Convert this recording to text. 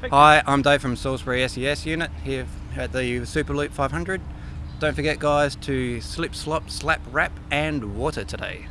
Hi, I'm Dave from Salisbury SES unit here at the Superloop 500. Don't forget guys to slip, slop, slap, wrap and water today.